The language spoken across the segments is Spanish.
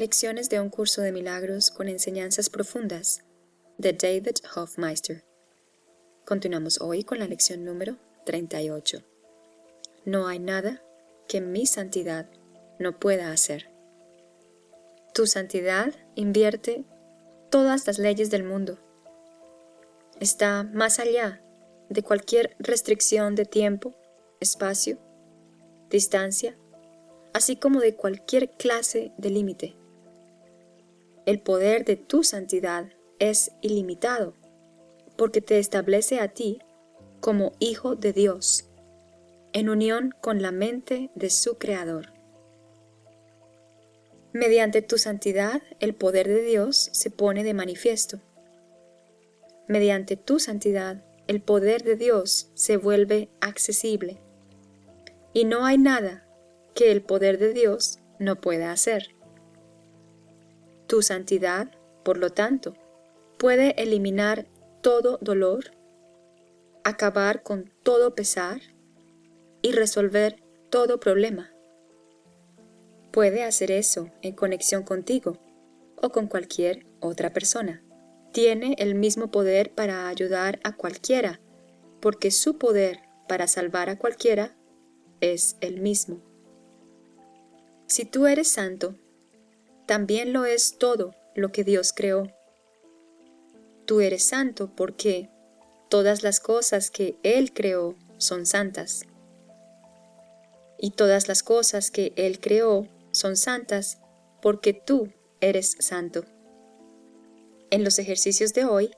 Lecciones de un curso de milagros con enseñanzas profundas de David Hofmeister. Continuamos hoy con la lección número 38. No hay nada que mi santidad no pueda hacer. Tu santidad invierte todas las leyes del mundo. Está más allá de cualquier restricción de tiempo, espacio, distancia, así como de cualquier clase de límite. El poder de tu santidad es ilimitado, porque te establece a ti como hijo de Dios, en unión con la mente de su Creador. Mediante tu santidad, el poder de Dios se pone de manifiesto. Mediante tu santidad, el poder de Dios se vuelve accesible. Y no hay nada que el poder de Dios no pueda hacer. Tu santidad, por lo tanto, puede eliminar todo dolor, acabar con todo pesar y resolver todo problema. Puede hacer eso en conexión contigo o con cualquier otra persona. Tiene el mismo poder para ayudar a cualquiera, porque su poder para salvar a cualquiera es el mismo. Si tú eres santo, también lo es todo lo que Dios creó. Tú eres santo porque todas las cosas que Él creó son santas. Y todas las cosas que Él creó son santas porque tú eres santo. En los ejercicios de hoy,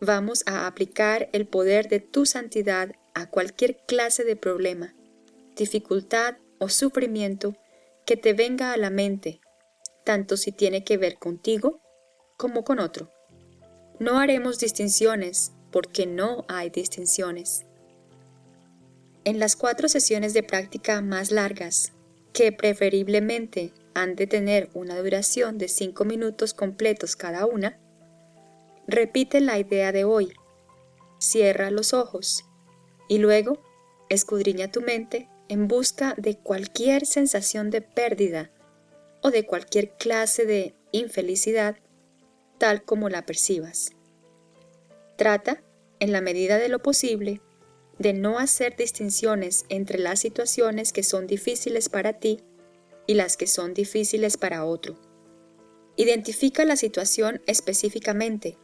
vamos a aplicar el poder de tu santidad a cualquier clase de problema, dificultad o sufrimiento que te venga a la mente tanto si tiene que ver contigo como con otro. No haremos distinciones porque no hay distinciones. En las cuatro sesiones de práctica más largas, que preferiblemente han de tener una duración de cinco minutos completos cada una, repite la idea de hoy, cierra los ojos y luego escudriña tu mente en busca de cualquier sensación de pérdida o de cualquier clase de infelicidad, tal como la percibas. Trata, en la medida de lo posible, de no hacer distinciones entre las situaciones que son difíciles para ti y las que son difíciles para otro. Identifica la situación específicamente,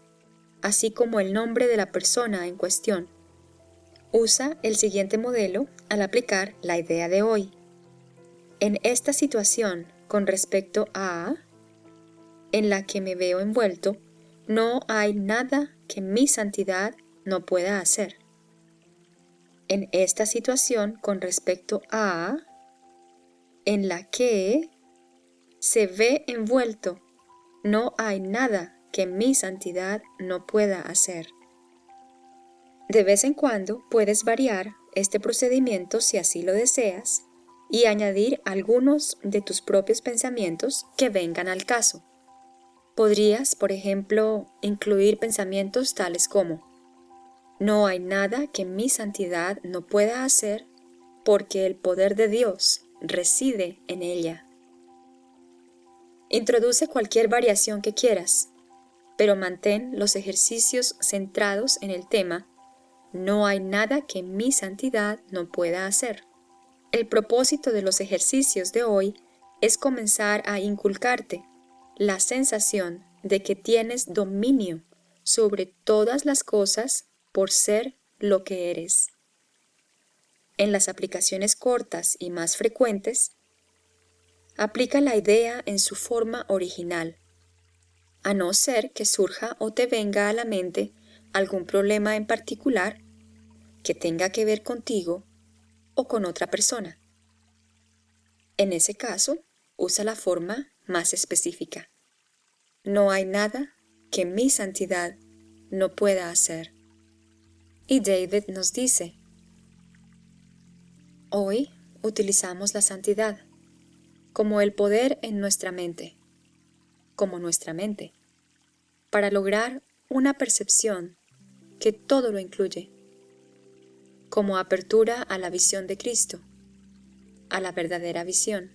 así como el nombre de la persona en cuestión. Usa el siguiente modelo al aplicar la idea de hoy. En esta situación, con respecto a en la que me veo envuelto, no hay nada que mi santidad no pueda hacer. En esta situación con respecto a en la que se ve envuelto, no hay nada que mi santidad no pueda hacer. De vez en cuando puedes variar este procedimiento si así lo deseas y añadir algunos de tus propios pensamientos que vengan al caso. Podrías, por ejemplo, incluir pensamientos tales como No hay nada que mi santidad no pueda hacer porque el poder de Dios reside en ella. Introduce cualquier variación que quieras, pero mantén los ejercicios centrados en el tema No hay nada que mi santidad no pueda hacer. El propósito de los ejercicios de hoy es comenzar a inculcarte la sensación de que tienes dominio sobre todas las cosas por ser lo que eres. En las aplicaciones cortas y más frecuentes, aplica la idea en su forma original, a no ser que surja o te venga a la mente algún problema en particular que tenga que ver contigo o con otra persona. En ese caso, usa la forma más específica. No hay nada que mi santidad no pueda hacer. Y David nos dice, hoy utilizamos la santidad como el poder en nuestra mente, como nuestra mente, para lograr una percepción que todo lo incluye como apertura a la visión de Cristo, a la verdadera visión.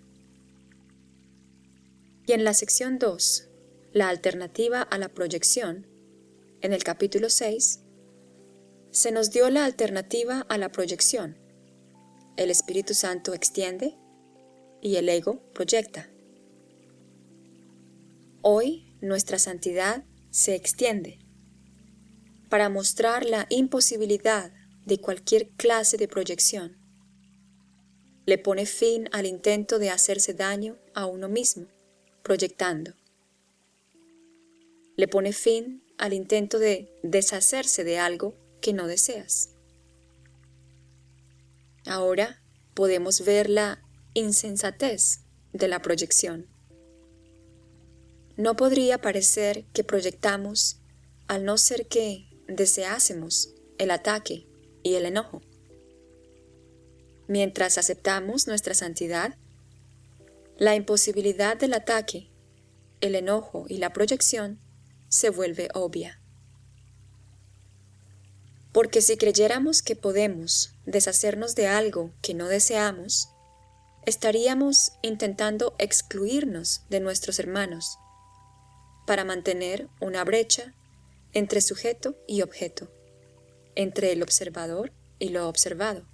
Y en la sección 2, la alternativa a la proyección, en el capítulo 6, se nos dio la alternativa a la proyección. El Espíritu Santo extiende y el ego proyecta. Hoy nuestra santidad se extiende para mostrar la imposibilidad de cualquier clase de proyección. Le pone fin al intento de hacerse daño a uno mismo, proyectando. Le pone fin al intento de deshacerse de algo que no deseas. Ahora podemos ver la insensatez de la proyección. No podría parecer que proyectamos al no ser que deseásemos el ataque y el enojo. Mientras aceptamos nuestra santidad, la imposibilidad del ataque, el enojo y la proyección se vuelve obvia. Porque si creyéramos que podemos deshacernos de algo que no deseamos, estaríamos intentando excluirnos de nuestros hermanos para mantener una brecha entre sujeto y objeto, entre el observador y lo observado.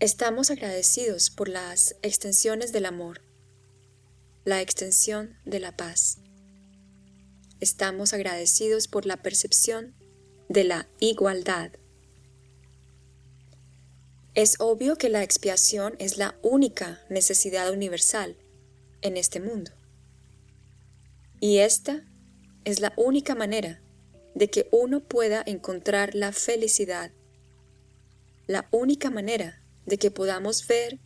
Estamos agradecidos por las extensiones del amor, la extensión de la paz. Estamos agradecidos por la percepción de la igualdad. Es obvio que la expiación es la única necesidad universal en este mundo. Y esta es la única manera de que uno pueda encontrar la felicidad, la única manera de que podamos ver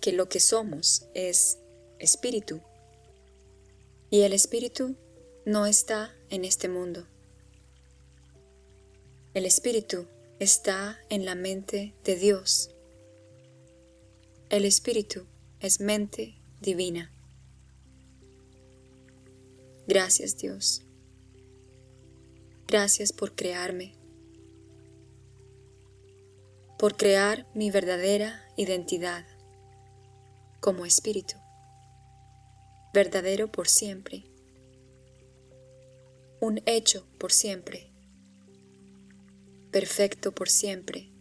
que lo que somos es espíritu. Y el espíritu no está en este mundo. El espíritu está en la mente de Dios. El espíritu es mente divina. Gracias Dios. Gracias por crearme, por crear mi verdadera identidad como espíritu, verdadero por siempre, un hecho por siempre, perfecto por siempre.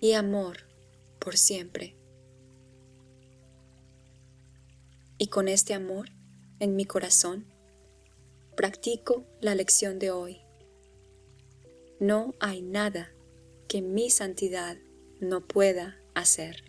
Y amor por siempre. Y con este amor en mi corazón, practico la lección de hoy. No hay nada que mi santidad no pueda hacer.